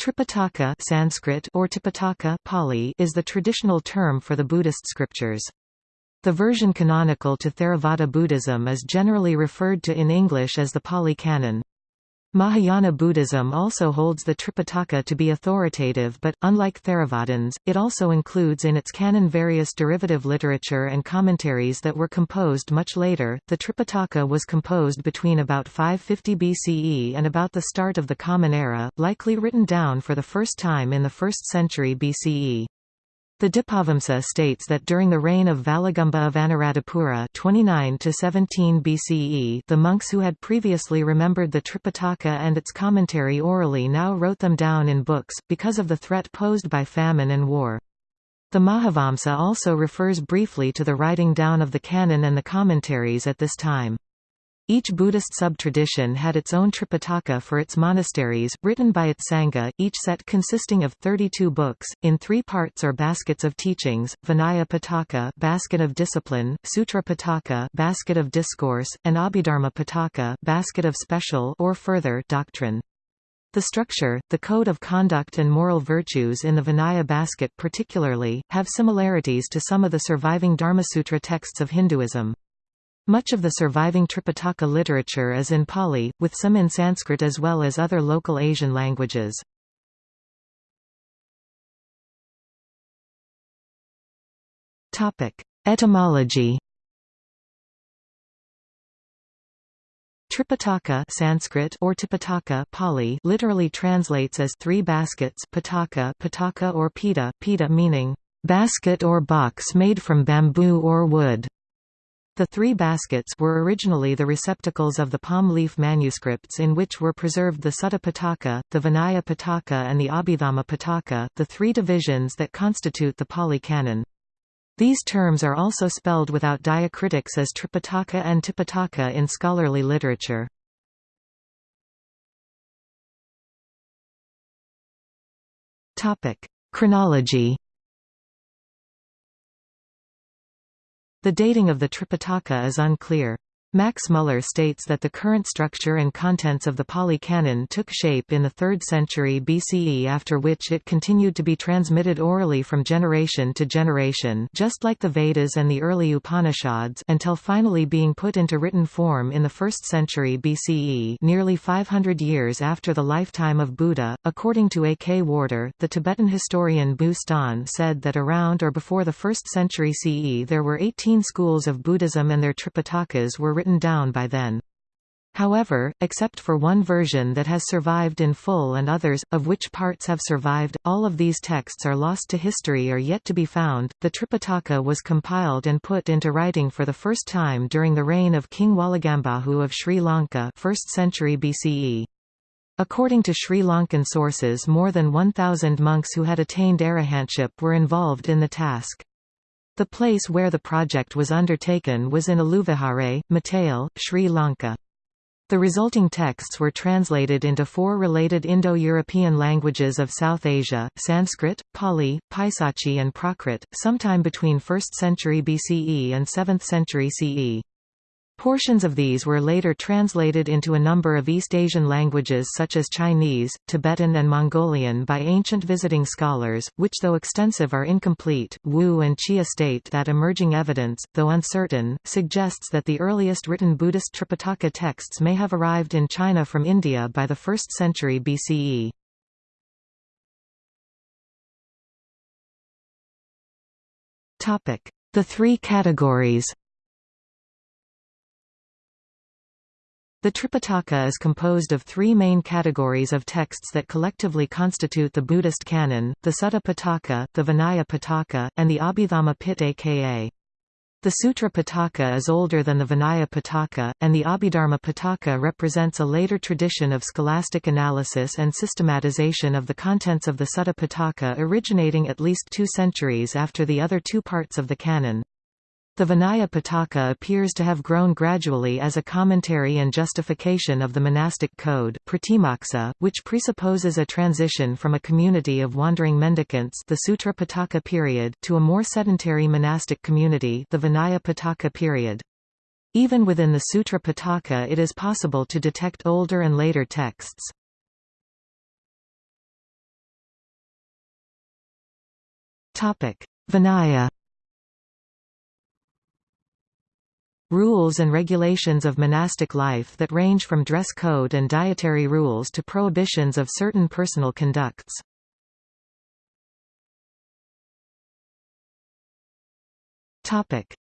Tripitaka Sanskrit or Tipitaka Pali is the traditional term for the Buddhist scriptures. The version canonical to Theravada Buddhism is generally referred to in English as the Pali Canon. Mahayana Buddhism also holds the Tripitaka to be authoritative but, unlike Theravadins, it also includes in its canon various derivative literature and commentaries that were composed much later. The Tripitaka was composed between about 550 BCE and about the start of the Common Era, likely written down for the first time in the 1st century BCE. The Dipavamsa states that during the reign of Valagamba of Anuradhapura 29 17 BCE the monks who had previously remembered the Tripitaka and its commentary orally now wrote them down in books, because of the threat posed by famine and war. The Mahavamsa also refers briefly to the writing down of the canon and the commentaries at this time. Each Buddhist sub-tradition had its own Tripitaka for its monasteries, written by its Sangha, each set consisting of 32 books, in three parts or baskets of teachings, Vinaya Pitaka basket of discipline, Sutra Pitaka basket of discourse, and Abhidharma Pitaka basket of special or further doctrine. The structure, the code of conduct and moral virtues in the Vinaya basket particularly, have similarities to some of the surviving Dharmasutra texts of Hinduism. Much of the surviving Tripitaka literature is in Pali, with some in Sanskrit as well as other local Asian languages. Etymology Tripitaka Sanskrit or Tipitaka Pali literally translates as three baskets pitaka, pitaka or pita, pita meaning basket or box made from bamboo or wood. The three baskets were originally the receptacles of the palm leaf manuscripts in which were preserved the Sutta Pitaka, the Vinaya Pitaka and the Abhidhamma Pitaka, the three divisions that constitute the Pali Canon. These terms are also spelled without diacritics as Tripitaka and Tipitaka in scholarly literature. Chronology The dating of the Tripitaka is unclear. Max Muller states that the current structure and contents of the Pali Canon took shape in the 3rd century BCE after which it continued to be transmitted orally from generation to generation just like the Vedas and the early Upanishads until finally being put into written form in the 1st century BCE nearly 500 years after the lifetime of Buddha. According to A. K. Warder, the Tibetan historian Bu-ston said that around or before the 1st century CE there were 18 schools of Buddhism and their Tripitakas were written down by then. However, except for one version that has survived in full and others, of which parts have survived, all of these texts are lost to history or yet to be found. The Tripitaka was compiled and put into writing for the first time during the reign of King Walagambahu of Sri Lanka 1st century BCE. According to Sri Lankan sources more than 1,000 monks who had attained arahantship were involved in the task. The place where the project was undertaken was in Aluvihare, Matale, Sri Lanka. The resulting texts were translated into four related Indo-European languages of South Asia, Sanskrit, Pali, Paisachi and Prakrit, sometime between 1st century BCE and 7th century CE. Portions of these were later translated into a number of East Asian languages such as Chinese, Tibetan and Mongolian by ancient visiting scholars, which though extensive are incomplete. Wu and Chia state that emerging evidence, though uncertain, suggests that the earliest written Buddhist Tripitaka texts may have arrived in China from India by the 1st century BCE. The three categories The Tripitaka is composed of three main categories of texts that collectively constitute the Buddhist canon, the Sutta Pitaka, the Vinaya Pitaka, and the Abhidhamma Pitaka. The Sutra Pitaka is older than the Vinaya Pitaka, and the Abhidharma Pitaka represents a later tradition of scholastic analysis and systematization of the contents of the Sutta Pitaka originating at least two centuries after the other two parts of the canon. The Vinaya Pitaka appears to have grown gradually as a commentary and justification of the monastic code pratimoksa, which presupposes a transition from a community of wandering mendicants the Sutra Pitaka period to a more sedentary monastic community the Vinaya Pitaka period. Even within the Sutra Pitaka it is possible to detect older and later texts. Vinaya Rules and regulations of monastic life that range from dress code and dietary rules to prohibitions of certain personal conducts.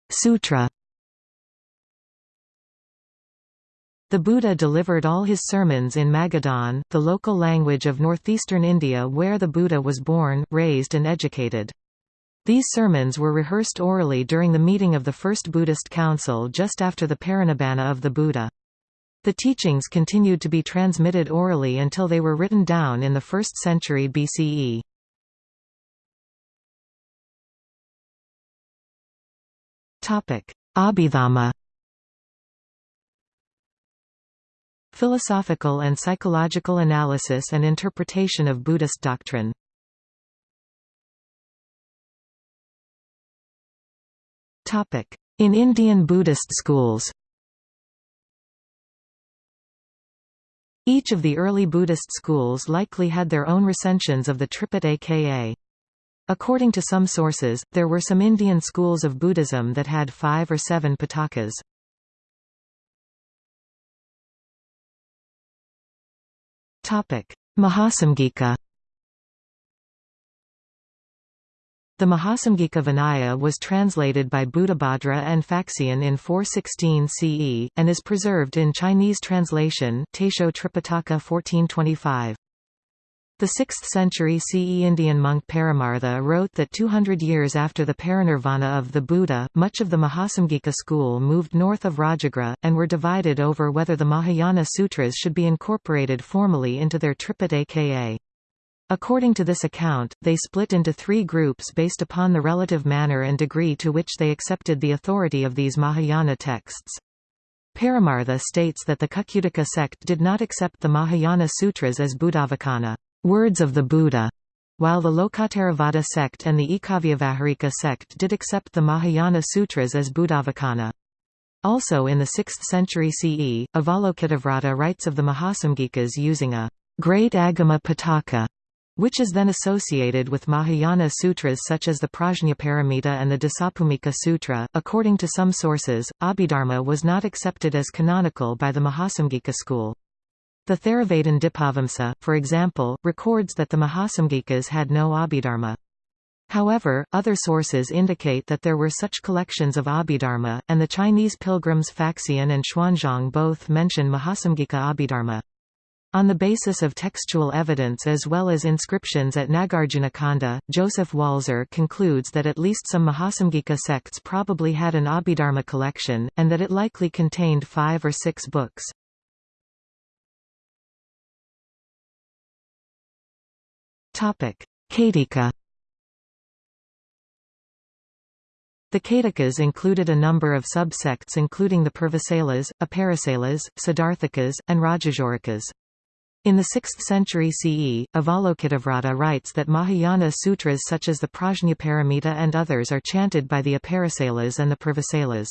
Sutra The Buddha delivered all his sermons in Magadhan, the local language of northeastern India where the Buddha was born, raised and educated. These sermons were rehearsed orally during the meeting of the First Buddhist Council just after the Parinibbana of the Buddha. The teachings continued to be transmitted orally until they were written down in the 1st century BCE. Abhidhamma Philosophical and psychological analysis and interpretation of Buddhist doctrine In Indian Buddhist schools Each of the early Buddhist schools likely had their own recensions of the Tripitaka. According to some sources, there were some Indian schools of Buddhism that had five or seven pitakas. Mahasamgika The Mahasamgika Vinaya was translated by Buddhabhadra and Faxian in 416 CE, and is preserved in Chinese translation Taisho Tripitaka 1425. The 6th century CE Indian monk Paramartha wrote that 200 years after the parinirvana of the Buddha, much of the Mahasamgika school moved north of Rajagriha, and were divided over whether the Mahayana sutras should be incorporated formally into their Tripitaka. According to this account, they split into three groups based upon the relative manner and degree to which they accepted the authority of these Mahayana texts. Paramartha states that the Kukkutika sect did not accept the Mahayana sutras as Buddhavacana words of the Buddha, while the Lokottaravada sect and the Ekavyavaharika sect did accept the Mahayana sutras as Buddhavacana. Also in the 6th century CE, Avalokitavrata writes of the Mahasamgikas using a great Agama Pitaka which is then associated with Mahayana sutras such as the Prajnaparamita and the Dasabhumika Sutra. According to some sources, Abhidharma was not accepted as canonical by the Mahasamgika school. The Theravada Dipavamsa, for example, records that the Mahasamgikas had no Abhidharma. However, other sources indicate that there were such collections of Abhidharma, and the Chinese pilgrims Faxian and Xuanzang both mention Mahasamgika Abhidharma. On the basis of textual evidence as well as inscriptions at Nagarjunakonda, Joseph Walser concludes that at least some Mahasamgika sects probably had an Abhidharma collection, and that it likely contained five or six books. Caitika The Caitikas included a number of subsects including the Purvasalas, Aparasalas, Siddharthikas, and Rajashorakas. In the 6th century CE, Avalokitavrata writes that Mahayana sutras such as the Prajnaparamita and others are chanted by the Aparasalas and the Purvasalas.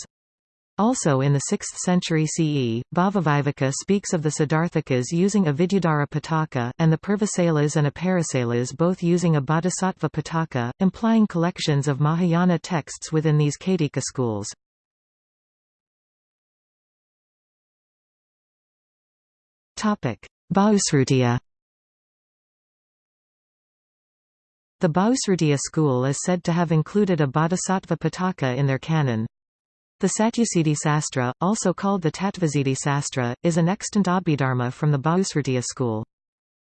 Also in the 6th century CE, Bhavaviveka speaks of the Siddharthikas using a Vidyadhara Pitaka, and the Purvasalas and Aparasalas both using a Bodhisattva Pitaka, implying collections of Mahayana texts within these Caitika schools. Bahusrutiya The Bahusrutiya school is said to have included a Bodhisattva Pitaka in their canon. The Satyasiddhi Sastra, also called the Tattvasiddhi Sastra, is an extant Abhidharma from the Bahusrutiya school.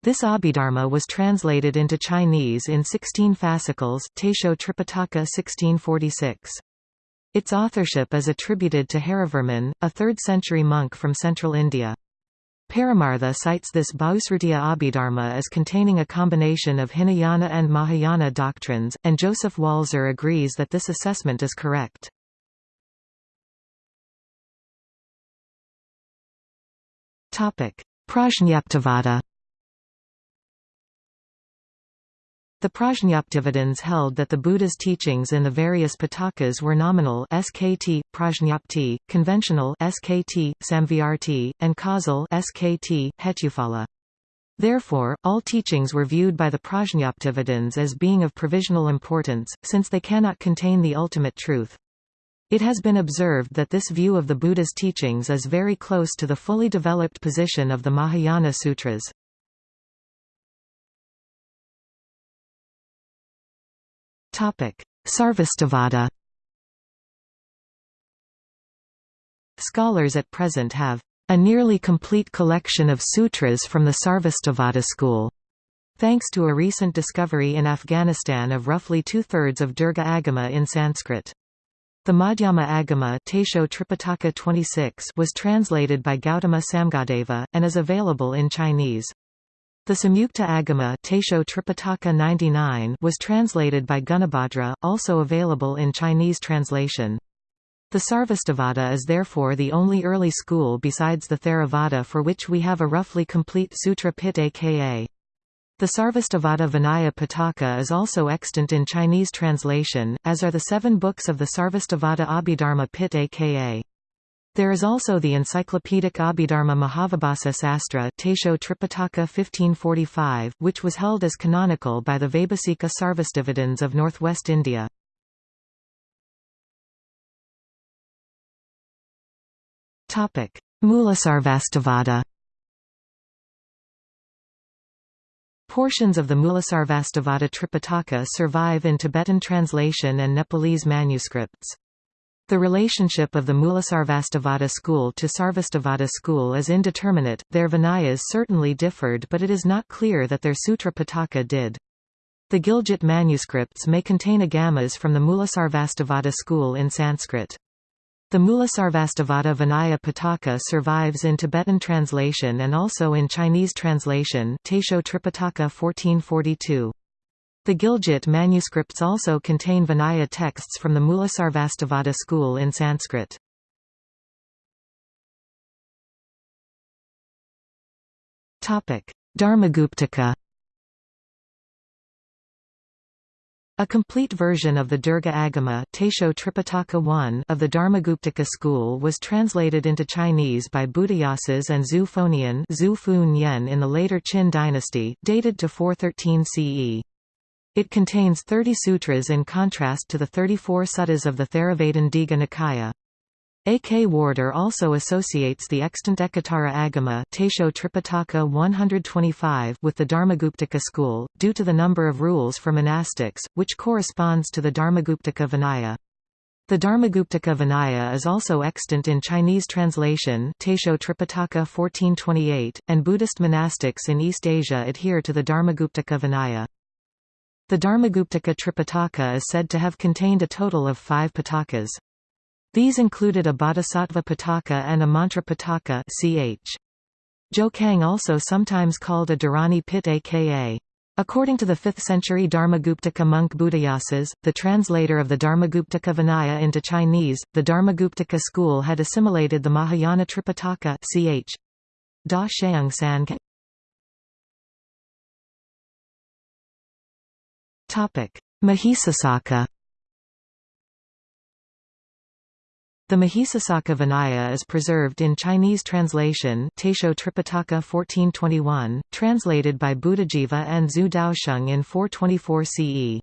This Abhidharma was translated into Chinese in 16 fascicles Taisho Tripitaka 1646. Its authorship is attributed to Harivarman, a 3rd-century monk from central India. Paramartha cites this Bahusrutiya Abhidharma as containing a combination of Hinayana and Mahayana doctrines, and Joseph Walser agrees that this assessment is correct. Prajñaptivada The Prajñaptivadins held that the Buddha's teachings in the various Pitakas were nominal skt, prajñapti, conventional skt, samvyarti, and causal skt, hetuphala. Therefore, all teachings were viewed by the Prajñaptivadins as being of provisional importance, since they cannot contain the ultimate truth. It has been observed that this view of the Buddha's teachings is very close to the fully developed position of the Mahayana Sutras. Sarvastivada Scholars at present have a nearly complete collection of sutras from the Sarvastivada school. Thanks to a recent discovery in Afghanistan of roughly two-thirds of Dirgha Agama in Sanskrit. The Madhyama Agama Taisho Tripitaka 26 was translated by Gautama Samgadeva, and is available in Chinese. The Samyukta Agama Tripitaka 99 was translated by Gunabhadra, also available in Chinese translation. The Sarvastivada is therefore the only early school besides the Theravada for which we have a roughly complete Sutra Pitaka the Sarvastivada Vinaya Pitaka is also extant in Chinese translation, as are the seven books of the Sarvastivada Abhidharma Pitaka. There is also the encyclopedic Abhidharma Mahavibhasa Sastra Taisho Tripitaka 1545, which was held as canonical by the Vaibhasika Sarvastivadins of northwest India. Mulasarvastivada Portions of the Mulasarvastivada Tripitaka survive in Tibetan translation and Nepalese manuscripts. The relationship of the Mulasarvastivada school to Sarvastivada school is indeterminate, their Vinayas certainly differed but it is not clear that their Sutra Pitaka did. The Gilgit manuscripts may contain agamas from the Mulasarvastivada school in Sanskrit. The Mulasarvastivada Vinaya Pitaka survives in Tibetan translation and also in Chinese translation Taisho Tripitaka 1442. The Gilgit manuscripts also contain Vinaya texts from the Mulasarvastivada school in Sanskrit. Dharmaguptaka A complete version of the Dirgha Agama Taisho Tripitaka I of the Dharmaguptaka school was translated into Chinese by Buddhayasas and Zhu Yen in the later Qin dynasty, dated to 413 CE. It contains 30 sutras in contrast to the 34 suttas of the Theravada Digha Nikaya. A. K. Warder also associates the extant Ekottara Agama Taisho Tripitaka 125 with the Dharmaguptaka school, due to the number of rules for monastics, which corresponds to the Dharmaguptaka Vinaya. The Dharmaguptaka Vinaya is also extant in Chinese translation Taisho Tripitaka 1428, and Buddhist monastics in East Asia adhere to the Dharmaguptaka Vinaya. The Dharmaguptaka Tripitaka is said to have contained a total of five pitakas. These included a Bodhisattva Pitaka and a Mantra Pitaka ch. Jokang also sometimes called a Dharani Pitaka. According to the 5th century Dharmaguptaka monk Buddhayasas, the translator of the Dharmaguptaka Vinaya into Chinese, the Dharmaguptaka school had assimilated the Mahayana Tripitaka ch. Da Mahisasaka. The Mahisasaka Vinaya is preserved in Chinese translation Taisho Tripitaka 1421, translated by Buddhajiva and Zhu Daosheng in 424 CE.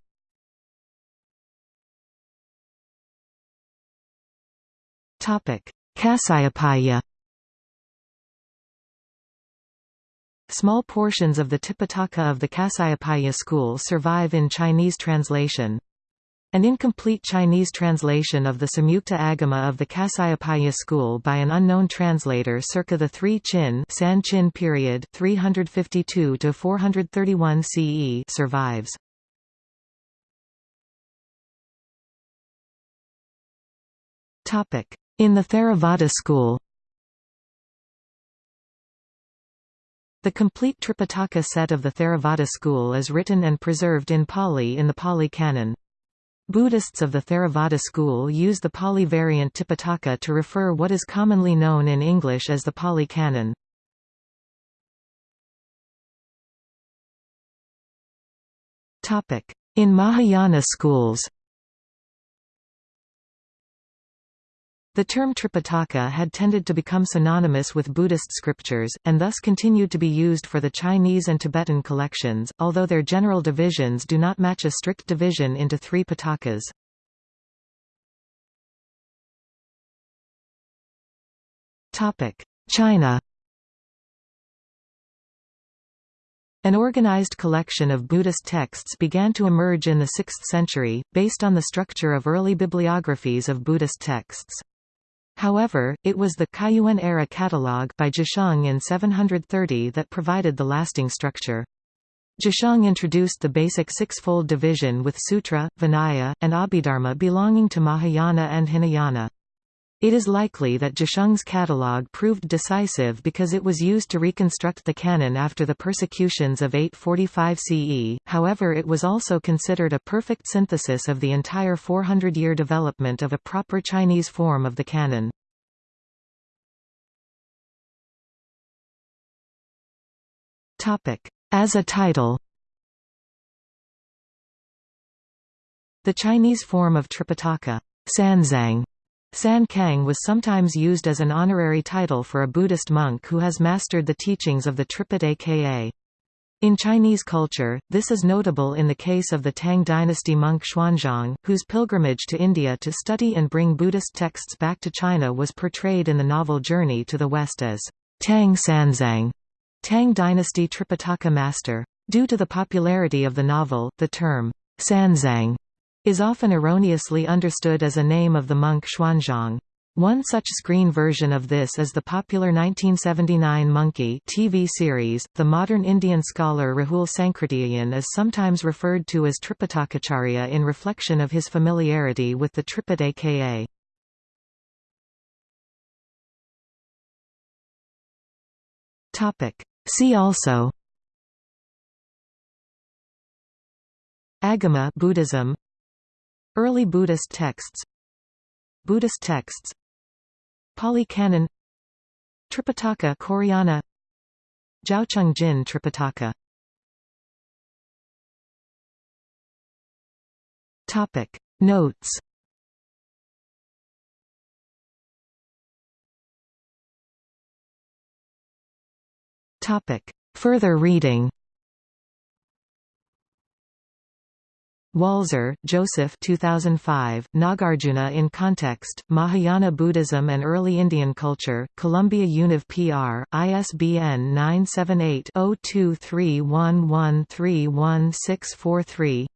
Kasyapaya Small portions of the Tipitaka of the Kasyapaya school survive in Chinese translation. An incomplete Chinese translation of the Samyukta Agama of the Kasyapaya school by an unknown translator circa the 3 Qin San Qin period 352 to 431 CE survives. Topic: In the Theravada school. The complete Tripitaka set of the Theravada school is written and preserved in Pali in the Pali Canon. Buddhists of the Theravada school use the Pali variant Tipitaka to refer what is commonly known in English as the Pali Canon. In Mahayana schools The term Tripitaka had tended to become synonymous with Buddhist scriptures, and thus continued to be used for the Chinese and Tibetan collections, although their general divisions do not match a strict division into three Pitakas. China An organized collection of Buddhist texts began to emerge in the 6th century, based on the structure of early bibliographies of Buddhist texts. However, it was the Kaiyuan era catalogue by Zhisheng in 730 that provided the lasting structure. Zhisheng introduced the basic six-fold division with Sutra, Vinaya, and Abhidharma belonging to Mahayana and Hinayana. It is likely that Zhisheng's catalogue proved decisive because it was used to reconstruct the canon after the persecutions of 845 CE, however it was also considered a perfect synthesis of the entire 400-year development of a proper Chinese form of the canon. As a title. The Chinese form of Tripitaka, Sanzang, San Kang was sometimes used as an honorary title for a Buddhist monk who has mastered the teachings of the Tripitaka. In Chinese culture, this is notable in the case of the Tang dynasty monk Xuanzang, whose pilgrimage to India to study and bring Buddhist texts back to China was portrayed in the novel Journey to the West as Tang Sanzang, Tang dynasty Tripitaka master. Due to the popularity of the novel, the term Sanzang is often erroneously understood as a name of the monk Xuanzang. One such screen version of this is the popular 1979 Monkey TV series. The modern Indian scholar Rahul Sankrityayan is sometimes referred to as Tripitakacharya in reflection of his familiarity with the Tripitaka. Topic. See also Agama Buddhism Early Buddhist texts. Buddhist texts. Pali Canon Tripitaka Koreana. Zhaocheng Jin Tripitaka. Topic. Notes. Topic. Further reading Walser, Joseph 2005, Nagarjuna in Context, Mahayana Buddhism and Early Indian Culture, Columbia Univ PR, ISBN 978-0231131643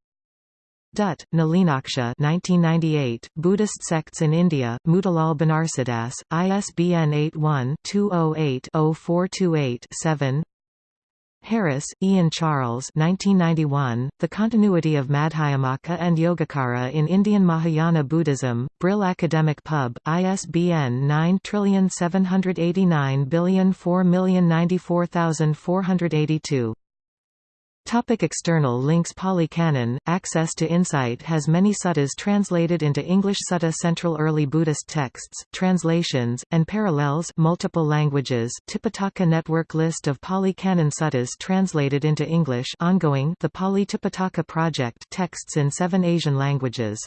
Dutt, Nalinaksha 1998, Buddhist Sects in India, Motilal Banarsidass, ISBN 81-208-0428-7 Harris, Ian Charles 1991, The Continuity of Madhyamaka and Yogacara in Indian Mahayana Buddhism, Brill Academic Pub, ISBN 9789004094482 Topic external links Pali Canon, access to Insight has many suttas translated into English Sutta Central Early Buddhist texts, translations, and parallels multiple languages Tipitaka Network List of Pali Canon suttas translated into English ongoing The Pali Tipitaka Project texts in seven Asian languages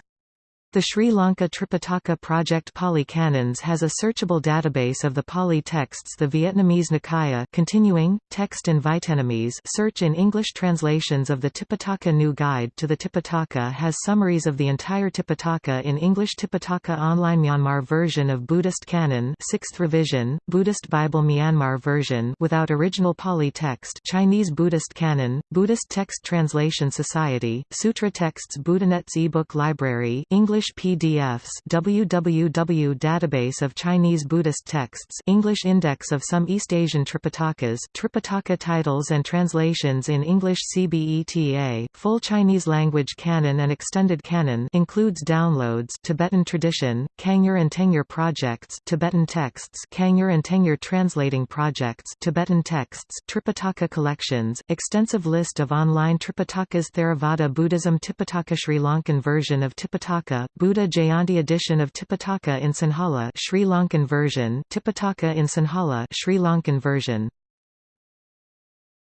the Sri Lanka Tripitaka Project Pali Canons has a searchable database of the Pali texts The Vietnamese Nikaya continuing, text in Vietnamese search in English translations of the Tipitaka New Guide to the Tipitaka has summaries of the entire Tipitaka in English Tipitaka Online Myanmar version of Buddhist Canon 6th revision, Buddhist Bible Myanmar version without original Pali text Chinese Buddhist Canon, Buddhist Text Translation Society, Sutra Texts Buddhanet's ebook library English English PDFs www Database of Chinese Buddhist Texts English Index of some East Asian Tripitakas Tripitaka titles and translations in English CBETA Full Chinese language canon and extended canon includes downloads Tibetan tradition, Kangyur and Tengyur projects Tibetan texts Kangyur and Tengyur translating projects Tibetan texts Tripitaka collections extensive list of online Tripitakas Theravada Buddhism Tipitaka Sri Lankan version of Tipitaka Buddha Jayanti edition of Tipitaka in Sinhala Sri Lankan version Tipitaka in Sinhala Sri Lankan version